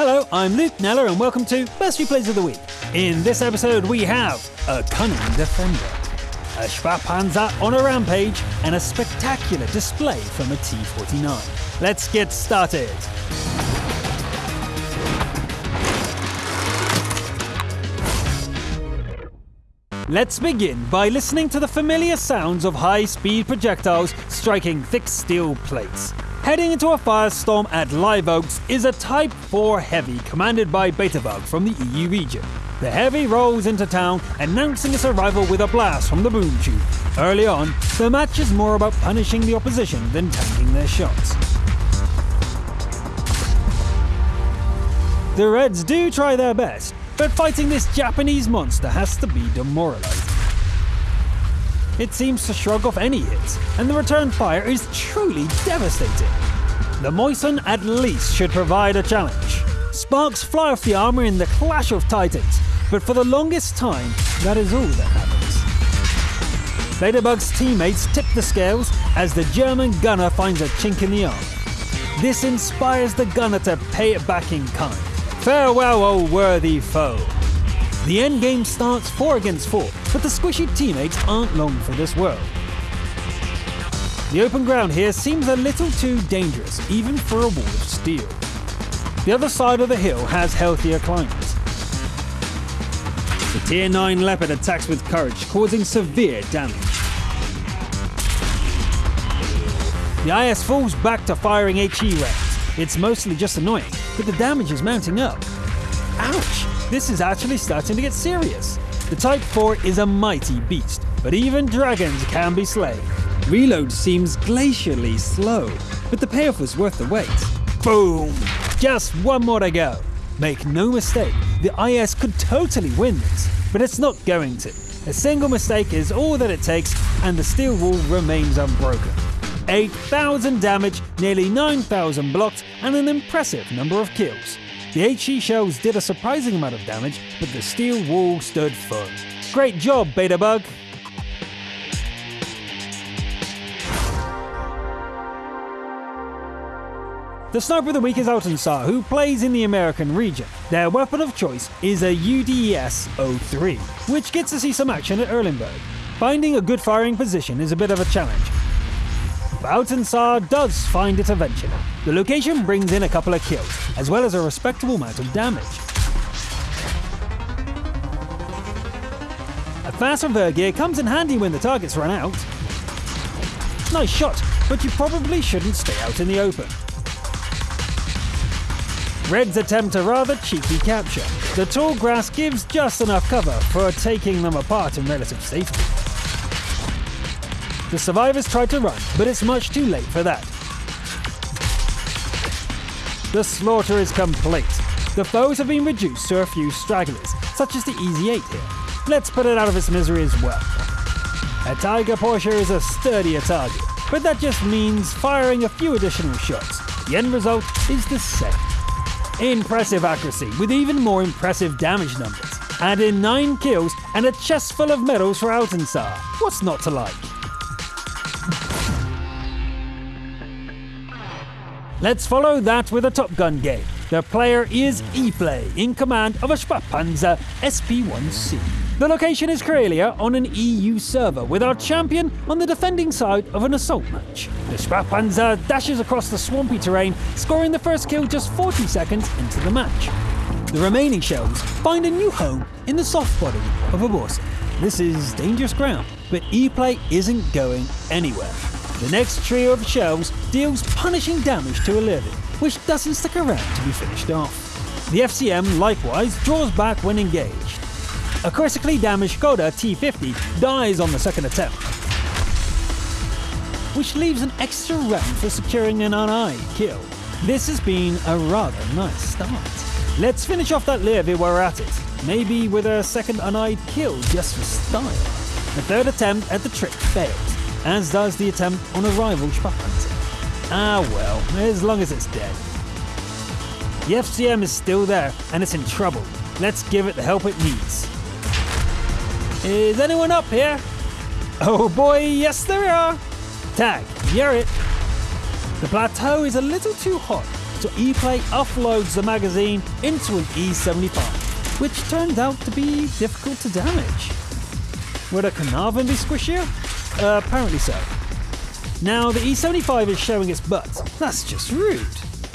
Hello, I'm Luke Neller, and welcome to Best Replays of the Week. In this episode, we have a cunning defender, a Spähpanzer on a rampage, and a spectacular display from a T-49. Let's get started. Let's begin by listening to the familiar sounds of high speed projectiles striking thick steel plates. Heading into a firestorm at Live Oaks is a Type 4 Heavy commanded by Betabug from the EU region. The Heavy rolls into town, announcing its arrival with a blast from the boom tube. Early on, the match is more about punishing the opposition than tanking their shots. The Reds do try their best, but fighting this Japanese monster has to be demoralizing. It seems to shrug off any hits, and the return fire is truly devastating. The Moison at least should provide a challenge. Sparks fly off the armor in the clash of titans, but for the longest time, that is all that happens. Betabug's teammates tip the scales as the German gunner finds a chink in the armor. This inspires the gunner to pay it back in kind. Farewell, O worthy foe. The endgame starts 4 against 4, but the squishy teammates aren't long for this world. The open ground here seems a little too dangerous, even for a wall of steel. The other side of the hill has healthier climbers. The Tier 9 Leopard attacks with courage, causing severe damage. The IS falls back to firing HE rounds. It's mostly just annoying, but the damage is mounting up. Ouch! This is actually starting to get serious. The Type 4 is a mighty beast, but even dragons can be slain. Reload seems glacially slow, but the payoff was worth the wait. Boom! Just one more to go. Make no mistake, the IS could totally win this, but it's not going to. A single mistake is all that it takes, and the steel wall remains unbroken. 8,000 damage, nearly 9,000 blocked, and an impressive number of kills. The HE shells did a surprising amount of damage, but the steel wall stood firm. Great job, Betabug! The sniper of the week is Altansar, who plays in the American region. Their weapon of choice is a UDS-03, which gets to see some action at Erlenberg. Finding a good firing position is a bit of a challenge, Baltansar does find it eventually. The location brings in a couple of kills, as well as a respectable amount of damage. A fast reverse gear comes in handy when the targets run out. Nice shot, but you probably shouldn't stay out in the open. Reds attempt a rather cheeky capture. The tall grass gives just enough cover for taking them apart in relative safety. The survivors try to run, but it's much too late for that. The slaughter is complete. The foes have been reduced to a few stragglers, such as the Easy 8 here. Let's put it out of its misery as well. A Tiger Porsche is a sturdier target, but that just means firing a few additional shots. The end result is the same. Impressive accuracy, with even more impressive damage numbers. Add in 9 kills and a chest full of medals for Altansar. What's not to like? Let's follow that with a Top Gun game. The player is E-Play, in command of a Spähpanzer SP-1C. The location is Karelia on an EU server, with our champion on the defending side of an assault match. The Spähpanzer dashes across the swampy terrain, scoring the first kill just 40 seconds into the match. The remaining shells find a new home in the soft body of a boss. This is dangerous ground, but E-Play isn't going anywhere. The next trio of shells deals punishing damage to a living, which doesn't stick around to be finished off. The FCM likewise draws back when engaged. A critically damaged Skoda T50 dies on the second attempt, which leaves an extra round for securing an uneyed kill. This has been a rather nice start. Let's finish off that Levy while we're at it, maybe with a second uneyed kill just for style. The third attempt at the trick fails, as does the attempt on a rival Spähpanzer. Ah well, as long as it's dead. The FCM is still there, and it's in trouble. Let's give it the help it needs. Is anyone up here? Oh boy, yes there are! Tag, you're it. The plateau is a little too hot, so E-Play offloads the magazine into an E75, which turned out to be difficult to damage. Would a Caernarvon be squishier? Uh, apparently so. Now, the E75 is showing its butt. That's just rude.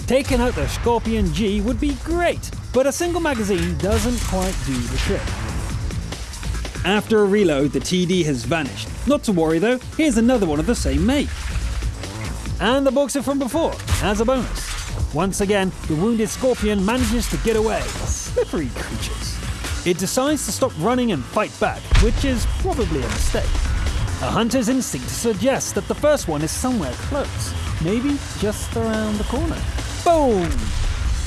Taking out the Scorpion G would be great, but a single magazine doesn't quite do the trick. After a reload, the TD has vanished. Not to worry though, here's another one of the same make. And the boxer from before, as a bonus. Once again, the wounded Scorpion manages to get away. Slippery creatures. It decides to stop running and fight back, which is probably a mistake. A hunter's instinct suggests that the first one is somewhere close, maybe just around the corner. Boom!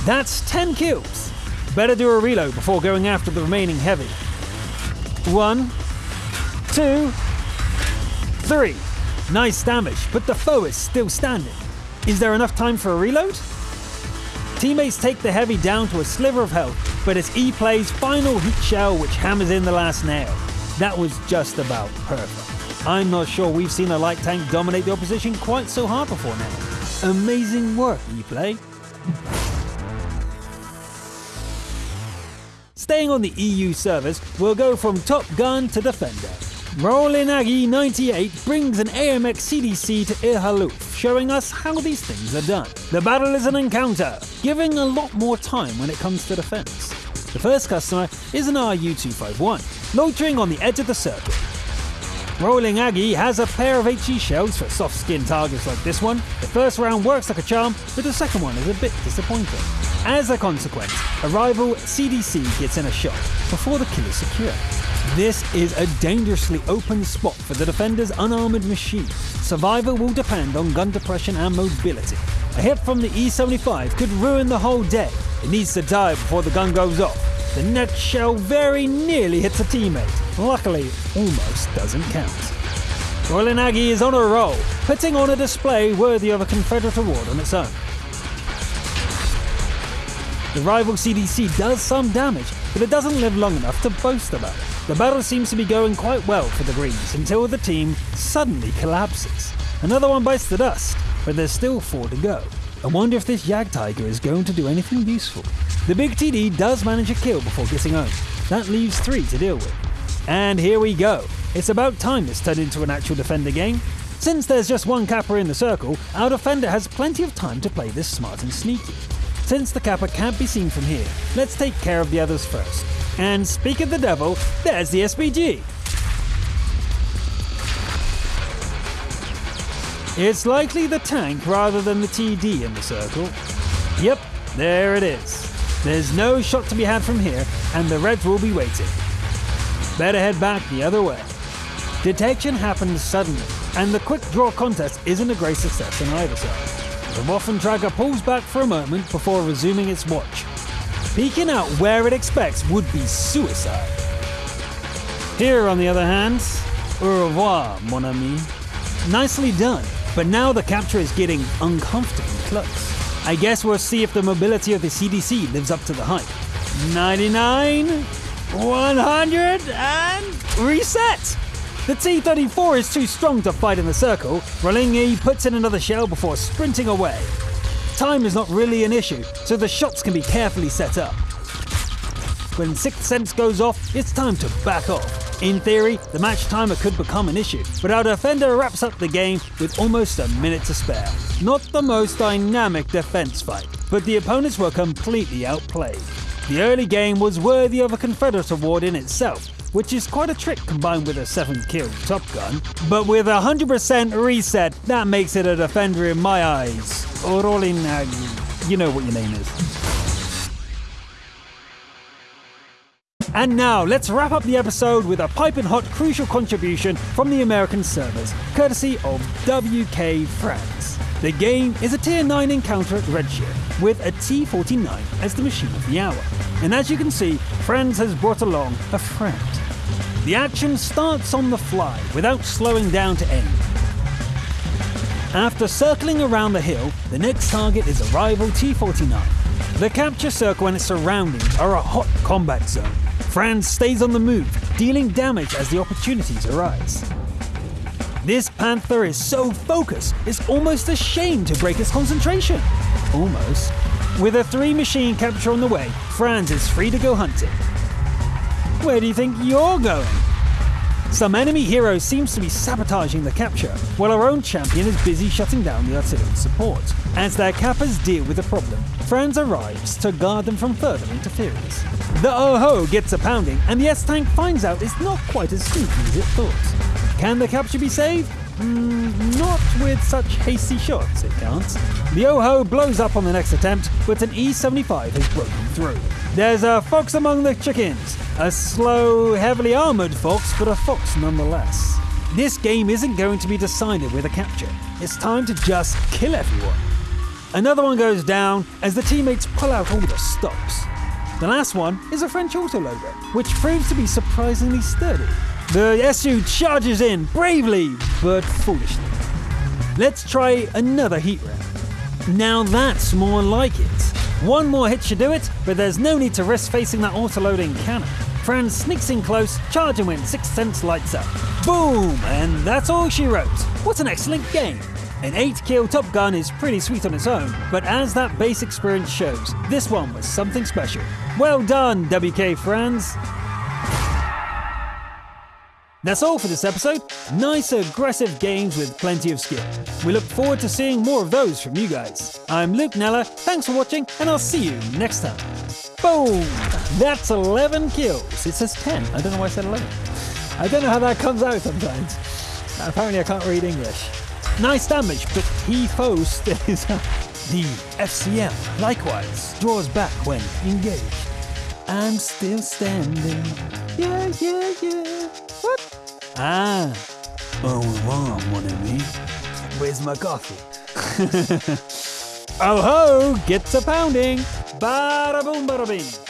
That's 10 kills. Better do a reload before going after the remaining heavy. One, two, three. Nice damage, but the foe is still standing. Is there enough time for a reload? Teammates take the heavy down to a sliver of health, but it's E-Play's final heat shell which hammers in the last nail. That was just about perfect. I'm not sure we've seen a light tank dominate the opposition quite so hard before now. Amazing work, E-Play. Staying on the EU servers, we'll go from Top Gun to Defender. Rollin Aggie 98 brings an AMX CDC to El Halluf, showing us how these things are done. The battle is an encounter, giving a lot more time when it comes to defense. The first customer is an RU251, loitering on the edge of the circle. Rolling Aggie has a pair of HE shells for soft skin targets like this one. The first round works like a charm, but the second one is a bit disappointing. As a consequence, a rival CDC gets in a shot before the kill is secure. This is a dangerously open spot for the defender's unarmored machine. Survival will depend on gun depression and mobility. A hit from the E75 could ruin the whole day. It needs to die before the gun goes off. The next shell very nearly hits a teammate. Luckily, almost doesn't count. Royal Aggie is on a roll, putting on a display worthy of a Confederate award on its own. The rival CDC does some damage, but it doesn't live long enough to boast about. The battle seems to be going quite well for the Greens until the team suddenly collapses. Another one bites the dust, but there's still four to go. I wonder if this Jagdtiger is going to do anything useful. The big TD does manage a kill before getting home. That leaves three to deal with. And here we go. It's about time this turned into an actual defender game. Since there's just one Kappa in the circle, our defender has plenty of time to play this smart and sneaky. Since the Kappa can't be seen from here, let's take care of the others first. And speak of the devil, there's the SPG. It's likely the tank rather than the TD in the circle. Yep, there it is. There's no shot to be had from here, and the Reds will be waiting. Better head back the other way. Detection happens suddenly, and the quick draw contest isn't a great success on either side. The Waffenträger pulls back for a moment before resuming its watch. Peeking out where it expects would be suicide. Here, on the other hand, au revoir, mon ami. Nicely done, but now the capture is getting uncomfortably close. I guess we'll see if the mobility of the CDC lives up to the hype. 99, 100, and reset! The T-34 is too strong to fight in the circle. Rolingi puts in another shell before sprinting away. Time is not really an issue, so the shots can be carefully set up. When Sixth Sense goes off, it's time to back off. In theory, the match timer could become an issue, but our defender wraps up the game with almost a minute to spare. Not the most dynamic defense fight, but the opponents were completely outplayed. The early game was worthy of a Confederate award in itself, which is quite a trick combined with a 7th kill Top Gun. But with a 100% reset, that makes it a defender in my eyes. Rolling, uh, you know what your name is. And now, let's wrap up the episode with a piping hot crucial contribution from the American servers, courtesy of WK France. The game is a tier 9 encounter at Redshift, with a T-49 as the machine of the hour. And as you can see, Friends has brought along a friend. The action starts on the fly, without slowing down to aim. After circling around the hill, the next target is a rival T-49. The capture circle and its surroundings are a hot combat zone. Franz stays on the move, dealing damage as the opportunities arise. This Panther is so focused, it's almost a shame to break its concentration. Almost. With a three machine capture on the way, Franz is free to go hunting. Where do you think you're going? Some enemy hero seems to be sabotaging the capture, while our own champion is busy shutting down the artillery support. As their cappers deal with the problem, Franz arrives to guard them from further interference. The Oh-Ho gets a pounding, and the S-Tank finds out it's not quite as sneaky as it thought. Can the capture be saved? Mm, not with such hasty shots, it can't. The Oh-Ho blows up on the next attempt, but an E-75 has broken through. There's a fox among the chickens. A slow, heavily armoured fox, but a fox nonetheless. This game isn't going to be decided with a capture. It's time to just kill everyone. Another one goes down as the teammates pull out all the stops. The last one is a French autoloader, which proves to be surprisingly sturdy. The SU charges in bravely, but foolishly. Let's try another heat round. Now that's more like it. One more hit should do it, but there's no need to risk facing that autoloading cannon. Franz sneaks in close, charge and win, Sixth Sense lights up. Boom! And that's all she wrote. What an excellent game! An 8 kill Top Gun is pretty sweet on its own, but as that base experience shows, this one was something special. Well done, WK Franz! That's all for this episode. Nice, aggressive games with plenty of skill. We look forward to seeing more of those from you guys. I'm Luke Nella, thanks for watching, and I'll see you next time. Boom! That's 11 kills. It says 10. I don't know why I said 11. I don't know how that comes out sometimes. Apparently, I can't read English. Nice damage, but he foe stays up. The FCM, likewise, draws back when engaged. I'm still standing. Yeah, yeah, yeah. What? Ah. Au revoir, mon ami. Where's my coffee? oh ho, gets a pounding. Bada boom, bada bing.